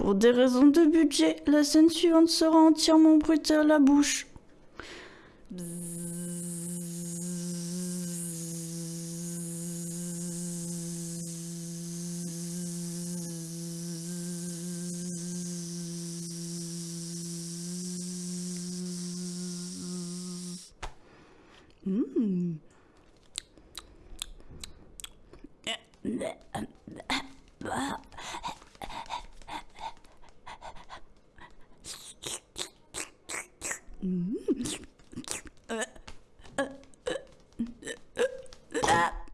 Pour des raisons de budget, la scène suivante sera entièrement bruitée à la bouche.